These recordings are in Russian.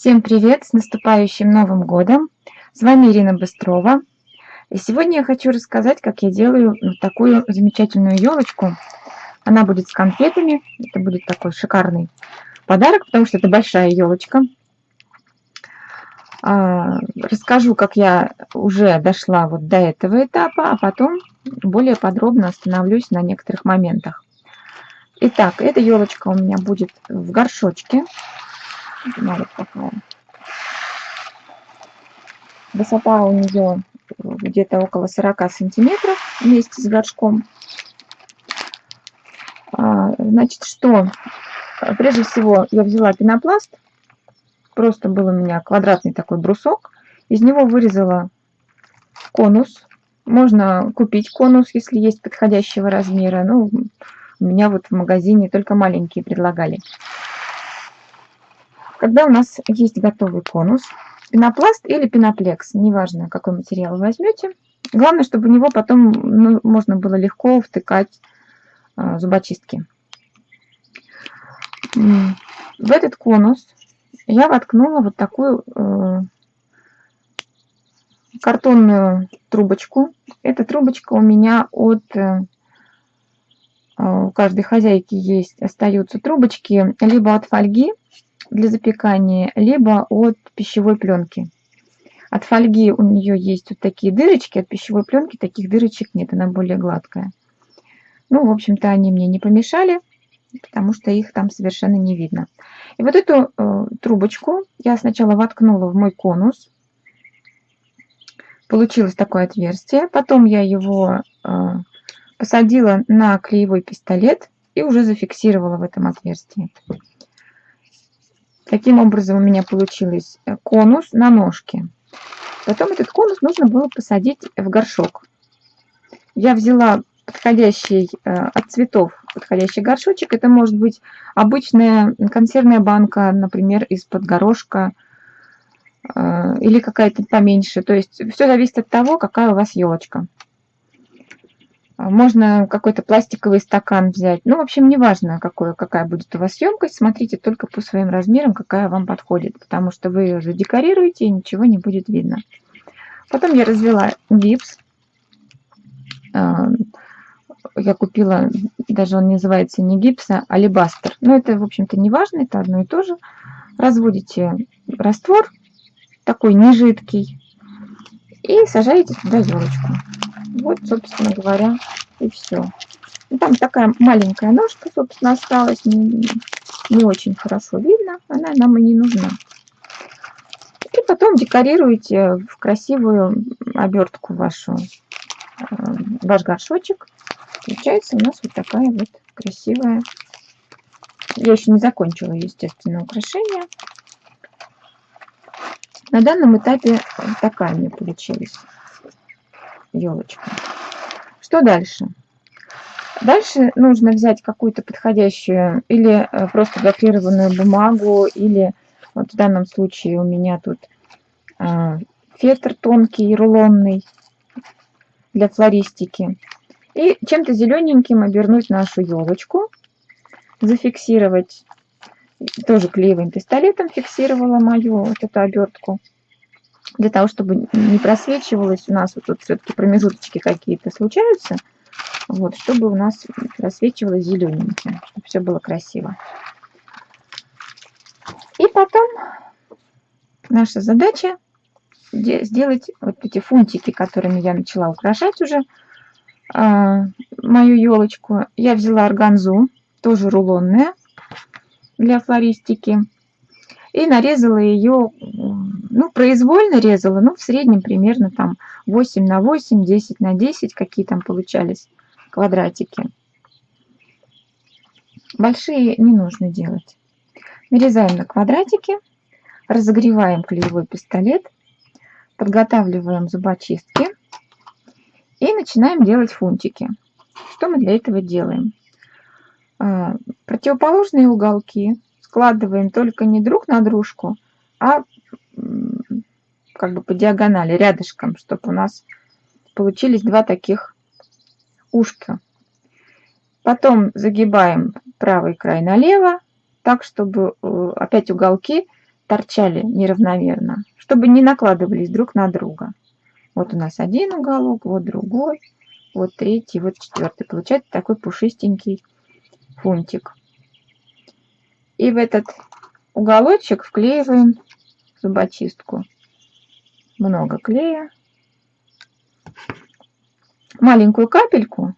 Всем привет! С наступающим Новым Годом! С вами Ирина Быстрова. И сегодня я хочу рассказать, как я делаю вот такую замечательную елочку. Она будет с конфетами. Это будет такой шикарный подарок, потому что это большая елочка. А, расскажу, как я уже дошла вот до этого этапа, а потом более подробно остановлюсь на некоторых моментах. Итак, эта елочка у меня будет в горшочке. Вот такая. Высота у нее где-то около 40 сантиметров вместе с горшком. А, значит, что? Прежде всего я взяла пенопласт. Просто был у меня квадратный такой брусок. Из него вырезала конус. Можно купить конус, если есть подходящего размера. Ну, у меня вот в магазине только маленькие предлагали. Когда у нас есть готовый конус, пенопласт или пеноплекс, неважно, какой материал вы возьмете, главное, чтобы в него потом ну, можно было легко втыкать э, зубочистки. В этот конус я воткнула вот такую э, картонную трубочку. Эта трубочка у меня от... Э, у каждой хозяйки есть, остаются трубочки либо от фольги, для запекания, либо от пищевой пленки. От фольги у нее есть вот такие дырочки, от пищевой пленки таких дырочек нет, она более гладкая. Ну, в общем-то, они мне не помешали, потому что их там совершенно не видно. И вот эту э, трубочку я сначала воткнула в мой конус. Получилось такое отверстие. Потом я его э, посадила на клеевой пистолет и уже зафиксировала в этом отверстии. Таким образом у меня получилось э, конус на ножке. Потом этот конус нужно было посадить в горшок. Я взяла подходящий э, от цветов подходящий горшочек. Это может быть обычная консервная банка, например, из-под горошка э, или какая-то поменьше. То есть все зависит от того, какая у вас елочка. А, можно какой-то пластиковый стакан взять. Ну, в общем, неважно, какой, какая будет у вас емкость. Смотрите только по своим размерам, какая вам подходит. Потому что вы ее задекорируете, и ничего не будет видно. Потом я развела гипс. А, я купила, даже он называется не гипс, а алибастер. Но это, в общем-то, не важно, это одно и то же. Разводите раствор, такой нежидкий, и сажаете туда елочку. Вот, собственно говоря, и все. Ну, там такая маленькая ножка, собственно, осталась. Не, не очень хорошо видно. Она нам и не нужна. И потом декорируете в красивую обертку вашу, э, ваш горшочек. Получается у нас вот такая вот красивая. Я еще не закончила, естественно, украшение. На данном этапе такая мне получилась елочка. Что дальше? Дальше нужно взять какую-то подходящую или э, просто гофрированную бумагу, или вот в данном случае у меня тут э, фетр тонкий, рулонный для флористики. И чем-то зелененьким обернуть нашу елочку, зафиксировать, тоже клеевым пистолетом фиксировала мою вот эту обертку для того, чтобы не просвечивалось у нас, вот тут все-таки промежуточки какие-то случаются, вот, чтобы у нас просвечивалось зелененьким, чтобы все было красиво. И потом наша задача сделать вот эти фунтики, которыми я начала украшать уже э, мою елочку. Я взяла органзу, тоже рулонная, для флористики, и нарезала ее ну, произвольно резала, ну, в среднем примерно там 8 на 8, 10 на 10, какие там получались квадратики. Большие не нужно делать. Нарезаем на квадратики, разогреваем клеевой пистолет, подготавливаем зубочистки и начинаем делать фунтики. Что мы для этого делаем? А, противоположные уголки складываем только не друг на дружку, а как бы по диагонали, рядышком, чтобы у нас получились два таких ушка. Потом загибаем правый край налево, так, чтобы э, опять уголки торчали неравномерно, чтобы не накладывались друг на друга. Вот у нас один уголок, вот другой, вот третий, вот четвертый. Получается такой пушистенький фунтик. И в этот уголочек вклеиваем зубочистку. Много клея. Маленькую капельку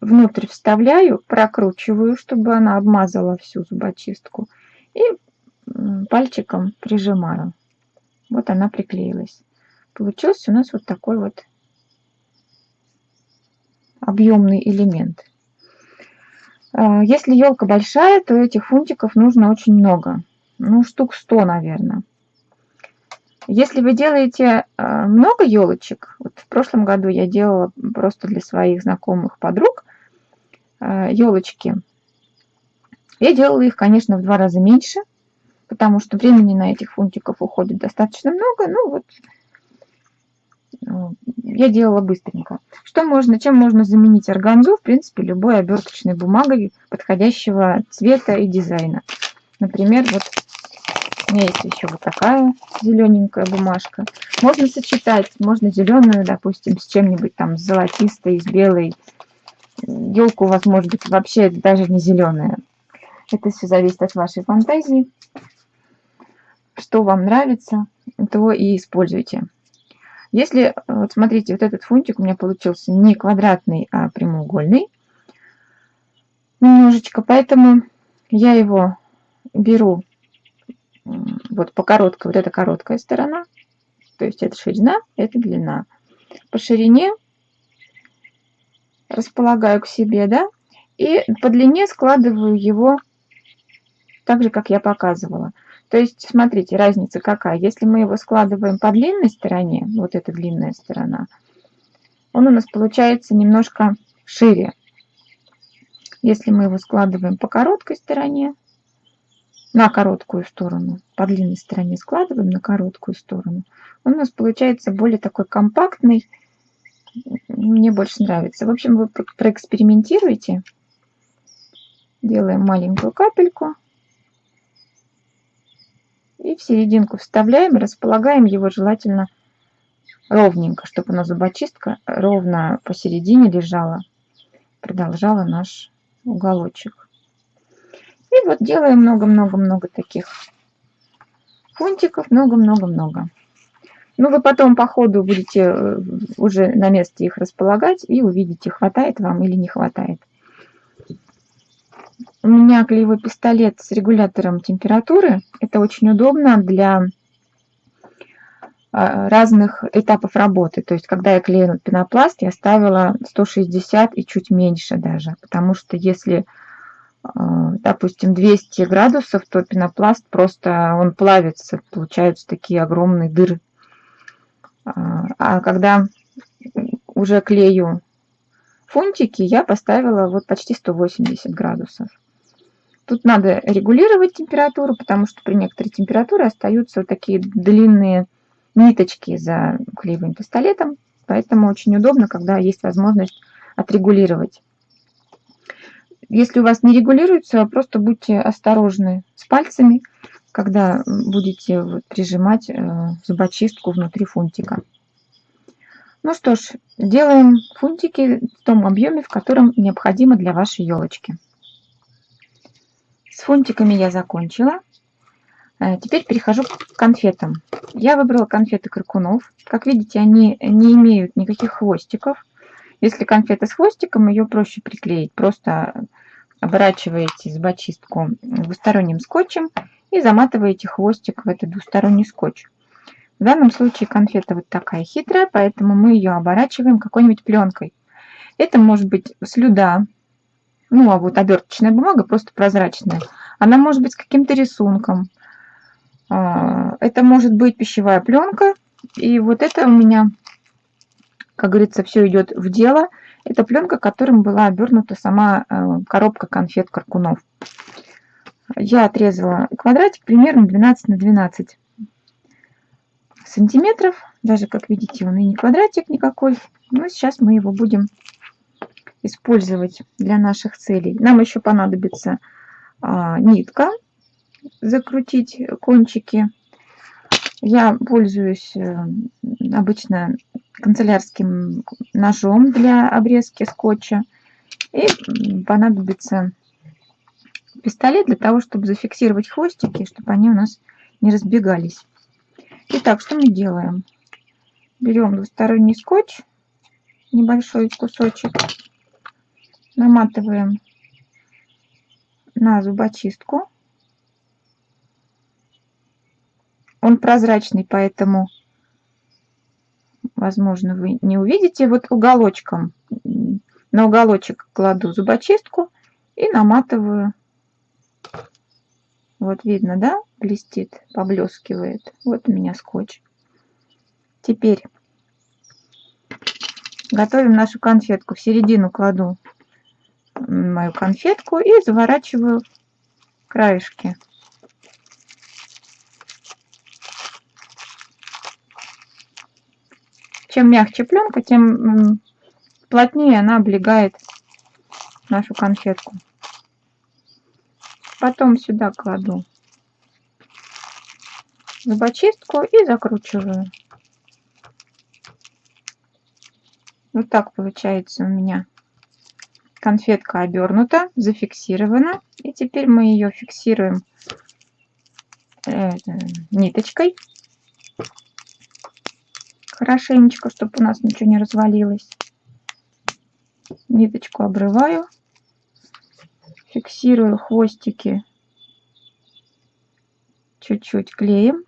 внутрь вставляю, прокручиваю, чтобы она обмазала всю зубочистку. И пальчиком прижимаю. Вот она приклеилась. Получился у нас вот такой вот объемный элемент. А, если елка большая, то этих фунтиков нужно очень много. Ну, штук 100, наверное. Если вы делаете а, много елочек, вот в прошлом году я делала просто для своих знакомых подруг елочки, а, я делала их, конечно, в два раза меньше, потому что времени на этих фунтиков уходит достаточно много. Ну вот, ну, я делала быстренько. Что можно, чем можно заменить органзу? В принципе, любой оберточной бумагой подходящего цвета и дизайна. Например, вот меня есть еще вот такая зелененькая бумажка. Можно сочетать, можно зеленую, допустим, с чем-нибудь там с золотистой, с белой. Елка у вас может быть вообще даже не зеленая. Это все зависит от вашей фантазии. Что вам нравится, то и используйте. Если, вот смотрите, вот этот фунтик у меня получился не квадратный, а прямоугольный немножечко, поэтому я его беру вот по короткой, вот эта короткая сторона, то есть это ширина, это длина. По ширине располагаю к себе, да, и по длине складываю его так же, как я показывала. То есть, смотрите, разница какая. Если мы его складываем по длинной стороне, вот эта длинная сторона, он у нас получается немножко шире. Если мы его складываем по короткой стороне, на короткую сторону, по длинной стороне складываем на короткую сторону, он у нас получается более такой компактный, мне больше нравится. В общем, вы проэкспериментируйте. Делаем маленькую капельку. И в серединку вставляем, располагаем его желательно ровненько, чтобы у нас зубочистка ровно посередине лежала, продолжала наш уголочек. И вот делаем много-много-много таких фунтиков, много-много-много. Ну, вы потом по ходу будете э, уже на месте их располагать и увидите, хватает вам или не хватает. У меня клеевой пистолет с регулятором температуры. Это очень удобно для а, разных этапов работы. То есть, когда я клею пенопласт, я ставила 160 и чуть меньше даже. Потому что если, допустим, 200 градусов, то пенопласт просто, он плавится. Получаются такие огромные дыры. А, а когда уже клею фунтики, я поставила вот почти 180 градусов. Тут надо регулировать температуру, потому что при некоторой температуре остаются вот такие длинные ниточки за клеевым пистолетом. Поэтому очень удобно, когда есть возможность отрегулировать. Если у вас не регулируется, просто будьте осторожны с пальцами, когда будете прижимать э, зубочистку внутри фунтика. Ну что ж, делаем фунтики в том объеме, в котором необходимо для вашей елочки. С фунтиками я закончила. Э, теперь перехожу к конфетам. Я выбрала конфеты Кракунов. Как видите, они не имеют никаких хвостиков. Если конфета с хвостиком, ее проще приклеить. Просто оборачиваете зубочистку двусторонним скотчем и заматываете хвостик в этот двусторонний скотч. В данном случае конфета вот такая хитрая, поэтому мы ее оборачиваем какой-нибудь пленкой. Это может быть слюда, ну, а вот оберточная бумага просто прозрачная. Она может быть с каким-то рисунком. А, это может быть пищевая пленка. И вот это у меня, как говорится, все идет в дело. Это пленка, которым была обернута сама э, коробка конфет Каркунов. Я отрезала квадратик примерно 12 на 12 сантиметров. Даже, как видите, он и не квадратик никакой. Но сейчас мы его будем использовать для наших целей. Нам еще понадобится а, нитка закрутить кончики. Я пользуюсь э, обычно канцелярским ножом для обрезки скотча. И понадобится пистолет для того, чтобы зафиксировать хвостики, чтобы они у нас не разбегались. Итак, что мы делаем? Берем двусторонний скотч, небольшой кусочек, наматываем на зубочистку. Он прозрачный, поэтому, возможно, вы не увидите. Вот уголочком, на уголочек кладу зубочистку и наматываю. Вот видно, да, блестит, поблескивает. Вот у меня скотч. Теперь готовим нашу конфетку. В середину кладу мою конфетку и заворачиваю краешки. Чем мягче пленка, тем плотнее она облегает нашу конфетку. Потом сюда кладу зубочистку и закручиваю. Вот так получается у меня конфетка обернута, зафиксирована. И теперь мы ее фиксируем э, ниточкой. Хорошенечко, чтобы у нас ничего не развалилось. Ниточку обрываю. Фиксирую хвостики чуть-чуть клеем.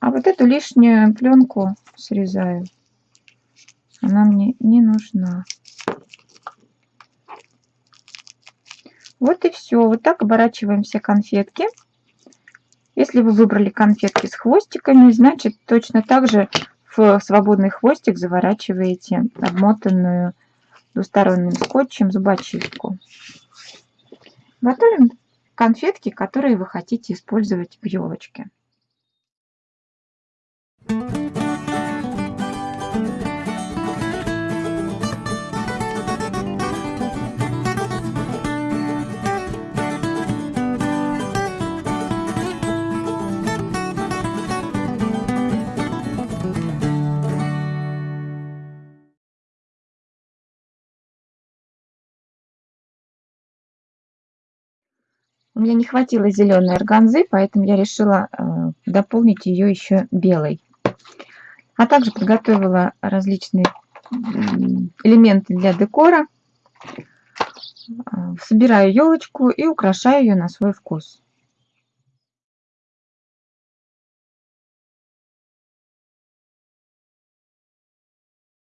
А вот эту лишнюю пленку срезаю. Она мне не нужна. Вот и все. Вот так оборачиваем все конфетки. Если вы выбрали конфетки с хвостиками, значит точно так же в свободный хвостик заворачиваете обмотанную двусторонним скотчем зубочистку. Готовим конфетки, которые вы хотите использовать в елочке. У меня не хватило зеленой органзы, поэтому я решила э, дополнить ее еще белой. А также подготовила различные элементы для декора. Э, собираю елочку и украшаю ее на свой вкус.